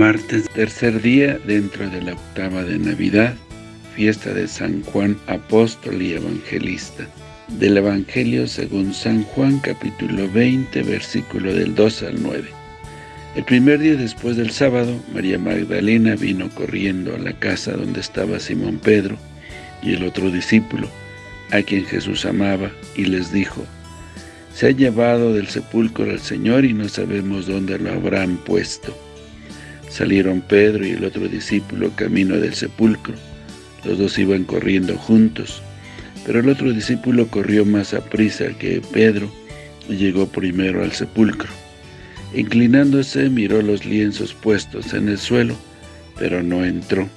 Martes, tercer día dentro de la octava de Navidad, fiesta de San Juan, apóstol y evangelista. Del Evangelio según San Juan, capítulo 20, versículo del 2 al 9. El primer día después del sábado, María Magdalena vino corriendo a la casa donde estaba Simón Pedro y el otro discípulo, a quien Jesús amaba, y les dijo, Se ha llevado del sepulcro al Señor y no sabemos dónde lo habrán puesto. Salieron Pedro y el otro discípulo camino del sepulcro. Los dos iban corriendo juntos, pero el otro discípulo corrió más a prisa que Pedro y llegó primero al sepulcro. Inclinándose miró los lienzos puestos en el suelo, pero no entró.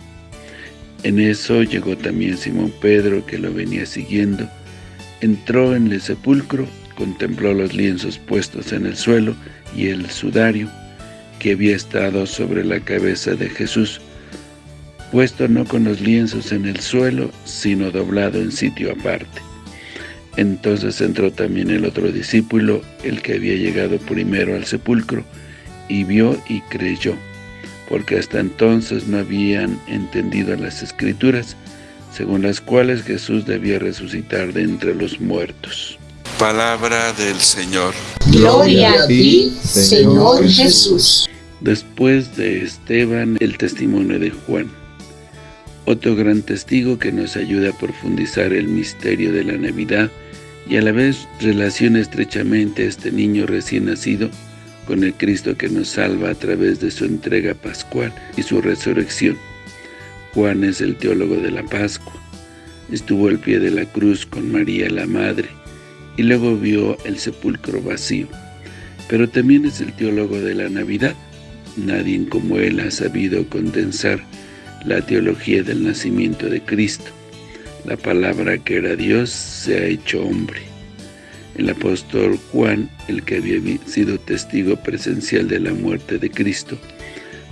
En eso llegó también Simón Pedro, que lo venía siguiendo. Entró en el sepulcro, contempló los lienzos puestos en el suelo y el sudario, que había estado sobre la cabeza de Jesús, puesto no con los lienzos en el suelo, sino doblado en sitio aparte. Entonces entró también el otro discípulo, el que había llegado primero al sepulcro, y vio y creyó, porque hasta entonces no habían entendido las Escrituras, según las cuales Jesús debía resucitar de entre los muertos. Palabra del Señor. Gloria a ti, Señor Jesús. Después de Esteban, el testimonio de Juan. Otro gran testigo que nos ayuda a profundizar el misterio de la Navidad y a la vez relaciona estrechamente a este niño recién nacido con el Cristo que nos salva a través de su entrega pascual y su resurrección. Juan es el teólogo de la Pascua. Estuvo al pie de la cruz con María la Madre y luego vio el sepulcro vacío. Pero también es el teólogo de la Navidad Nadie como él ha sabido condensar la teología del nacimiento de Cristo. La palabra que era Dios se ha hecho hombre. El apóstol Juan, el que había sido testigo presencial de la muerte de Cristo,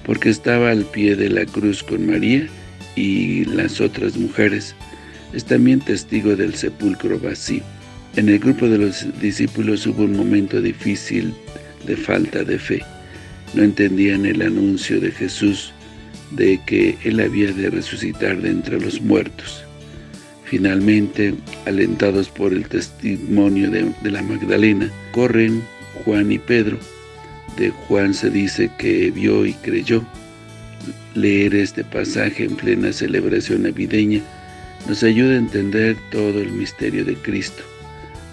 porque estaba al pie de la cruz con María y las otras mujeres, es también testigo del sepulcro vacío. En el grupo de los discípulos hubo un momento difícil de falta de fe no entendían el anuncio de Jesús de que Él había de resucitar de entre los muertos. Finalmente, alentados por el testimonio de, de, la Magdalena, corren Juan y Pedro. De Juan se dice que vio y creyó. Leer este pasaje en plena celebración navideña nos ayuda a entender todo el misterio de Cristo.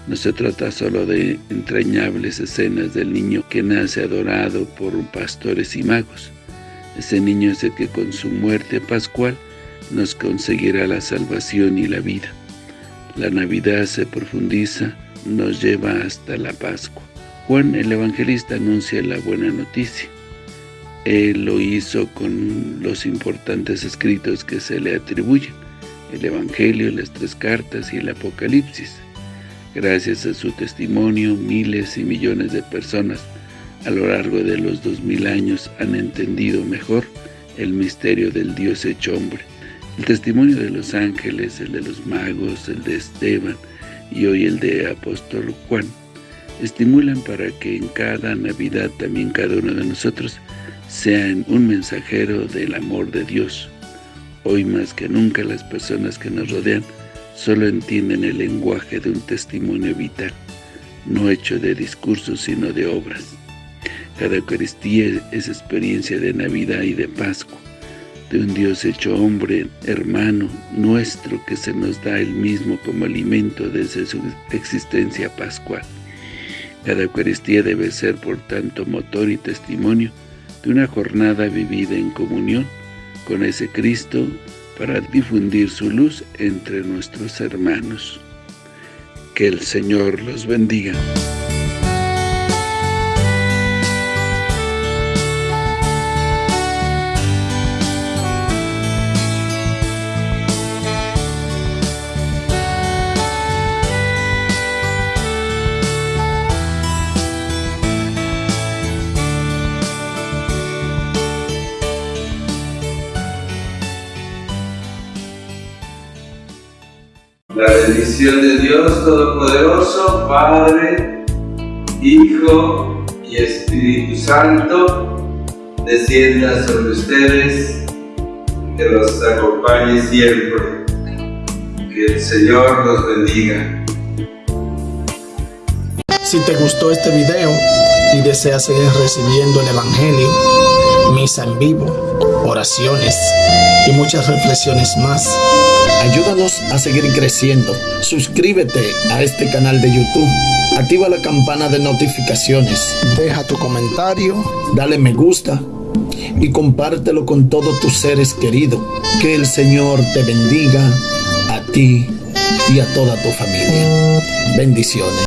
No se trata solo de entrañables escenas del niño que nace adorado por pastores y magos. Ese niño es el que con su muerte pascual nos conseguirá la salvación y la vida. La Navidad se profundiza, nos lleva hasta la Pascua. Juan el Evangelista anuncia la buena noticia. Él lo hizo con los importantes escritos que se le atribuyen, el Evangelio, las tres cartas y el Apocalipsis. Gracias a su testimonio, miles y millones de personas a lo largo de los dos mil años han entendido mejor el misterio del Dios hecho hombre. El testimonio de los ángeles, el de los magos, el de Esteban y hoy el de apóstol Juan, estimulan para que en cada Navidad también cada uno de nosotros sean un mensajero del amor de Dios. Hoy más que nunca las personas que nos rodean solo entienden el lenguaje de un testimonio vital, no hecho de discursos sino de obras. Cada Eucaristía es experiencia de Navidad y de Pascua, de un Dios hecho hombre, hermano, nuestro, que se nos da el mismo como alimento desde su existencia pascual. Cada Eucaristía debe ser, por tanto, motor y testimonio de una jornada vivida en comunión con ese Cristo para difundir su luz entre nuestros hermanos. Que el Señor los bendiga. Bendición de Dios Todopoderoso, Padre, Hijo y Espíritu Santo, descienda sobre ustedes, que los acompañe siempre. Que el Señor los bendiga. Si te gustó este video y deseas seguir recibiendo el Evangelio, misa en vivo, oraciones y muchas reflexiones más, ayúdanos a seguir creciendo. Suscríbete a este canal de YouTube. Activa la campana de notificaciones. Deja tu comentario, dale me gusta y compártelo con todos tus seres queridos. Que el Señor te bendiga a ti y a toda tu familia. Bendiciones.